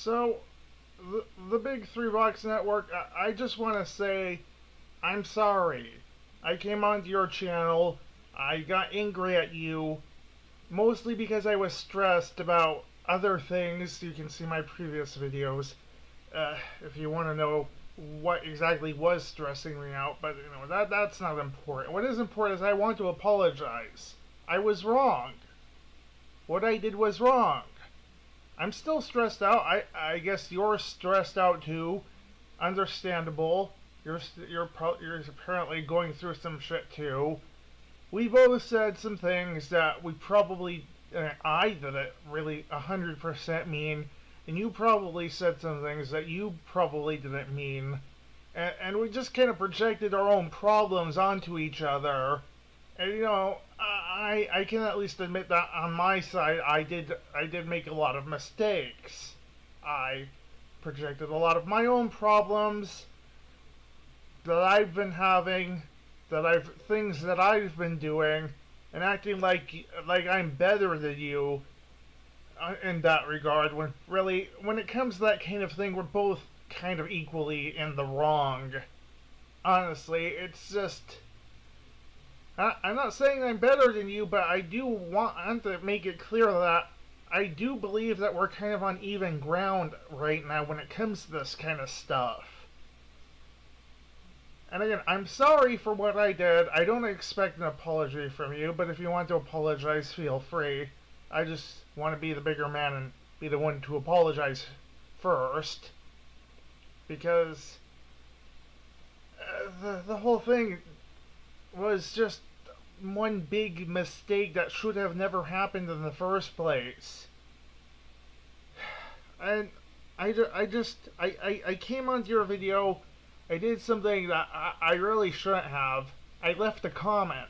So, the, the Big Three Box Network, I, I just want to say I'm sorry. I came onto your channel, I got angry at you, mostly because I was stressed about other things. You can see my previous videos uh, if you want to know what exactly was stressing me out, but you know that that's not important. What is important is I want to apologize. I was wrong. What I did was wrong. I'm still stressed out. I I guess you're stressed out too. Understandable. You're you're you're apparently going through some shit too. We both said some things that we probably I did it really hundred percent mean, and you probably said some things that you probably didn't mean, and, and we just kind of projected our own problems onto each other. And you know, I I can at least admit that on my side, I did I did make a lot of mistakes. I projected a lot of my own problems that I've been having, that I've things that I've been doing, and acting like like I'm better than you uh, in that regard. When really, when it comes to that kind of thing, we're both kind of equally in the wrong. Honestly, it's just I, I'm not saying I'm better than you, but I do want to make it clear that I do believe that we're kind of on even ground right now when it comes to this kind of stuff. And again, I'm sorry for what I did. I don't expect an apology from you, but if you want to apologize, feel free. I just want to be the bigger man and be the one to apologize first. Because uh, the, the whole thing was just one big mistake that should have never happened in the first place. And I, I just, I, I, I came onto your video, I did something that I, I really shouldn't have. I left a comment.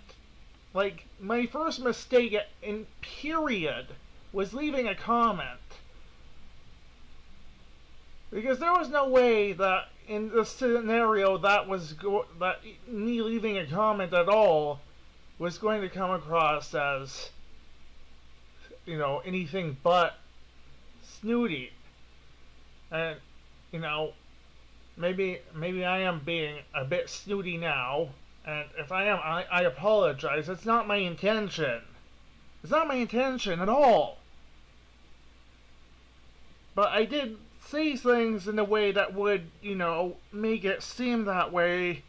Like, my first mistake in period was leaving a comment. Because there was no way that in the scenario that was that me leaving a comment at all was going to come across as you know anything but snooty. And you know maybe maybe I am being a bit snooty now, and if I am, I, I apologize. It's not my intention. It's not my intention at all. But I did say things in a way that would, you know, make it seem that way.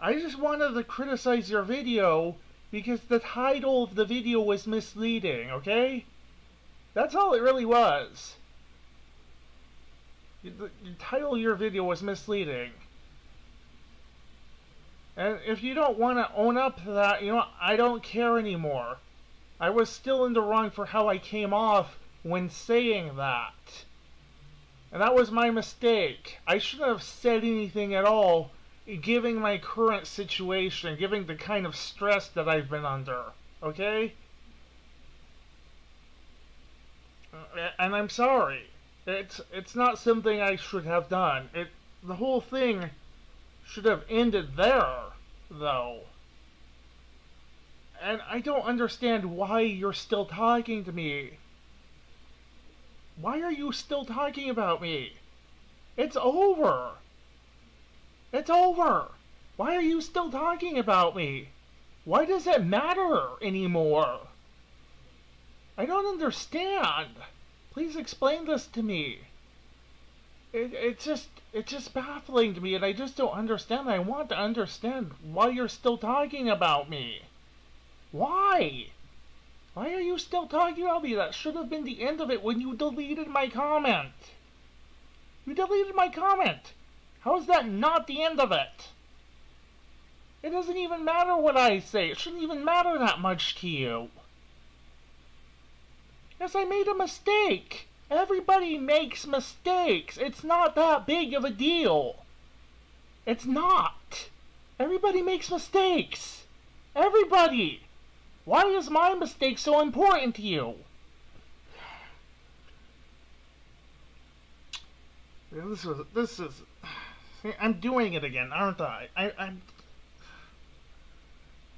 I just wanted to criticize your video because the title of the video was misleading, okay? That's all it really was. The, title of your video was misleading. And if you don't want to own up to that, you know, I don't care anymore. I was still in the wrong for how I came off when saying that. And that was my mistake. I shouldn't have said anything at all, giving my current situation, giving the kind of stress that I've been under. Okay? And I'm sorry. It's it's not something I should have done. It the whole thing should have ended there, though. And I don't understand why you're still talking to me. Why are you still talking about me? It's over. It's over. Why are you still talking about me? Why does it matter anymore? I don't understand. Please explain this to me. It, it's just it's just baffling to me and I just don't understand. I want to understand why you're still talking about me. Why? Why are you still talking about me? That should have been the end of it when you deleted my comment. You deleted my comment. How is that not the end of it? It doesn't even matter what I say. It shouldn't even matter that much to you. Yes, I made a mistake. Everybody makes mistakes. It's not that big of a deal. It's not. Everybody makes mistakes. Everybody. Why is my mistake so important to you? This is this is. I'm doing it again, aren't I? I I'm.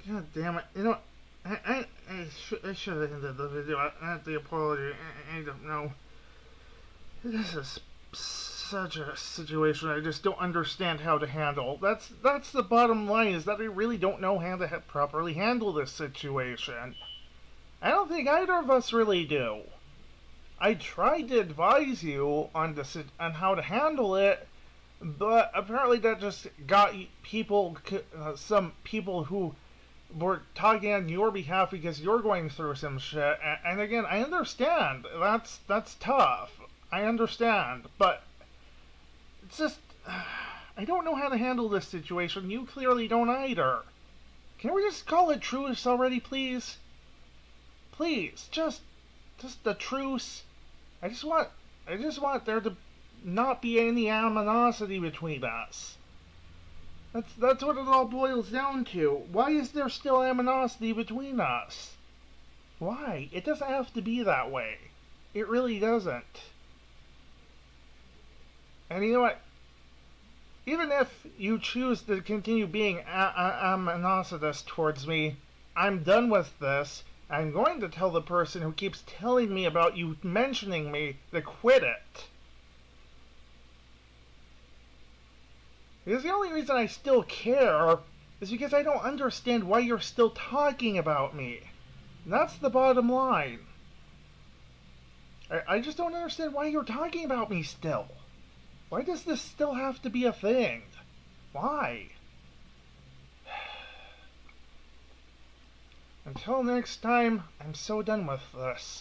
God damn it! You know, I, I, I, sh I should have ended the video at the apology. I, I don't know. This is such a situation I just don't understand how to handle. That's that's the bottom line is that I really don't know how to ha properly handle this situation. I don't think either of us really do. I tried to advise you on the on how to handle it, but apparently that just got people, uh, some people who were talking on your behalf because you're going through some shit. And, again, I understand. That's that's tough. I understand, but it's just I don't know how to handle this situation. You clearly don't either. Can we just call it truce already, please? Please, just just the truce. I just want I just want there to not be any animosity between us. That's that's what it all boils down to. Why is there still animosity between us? Why? It doesn't have to be that way. It really doesn't. And you know what? Even if you choose to continue being animositous towards me, I'm done with this. I'm going to tell the person who keeps telling me about you mentioning me to quit it. Because the only reason I still care is because I don't understand why you're still talking about me. That's the bottom line. I, I just don't understand why you're talking about me still. Why does this still have to be a thing? Why? Until next time, I'm so done with this.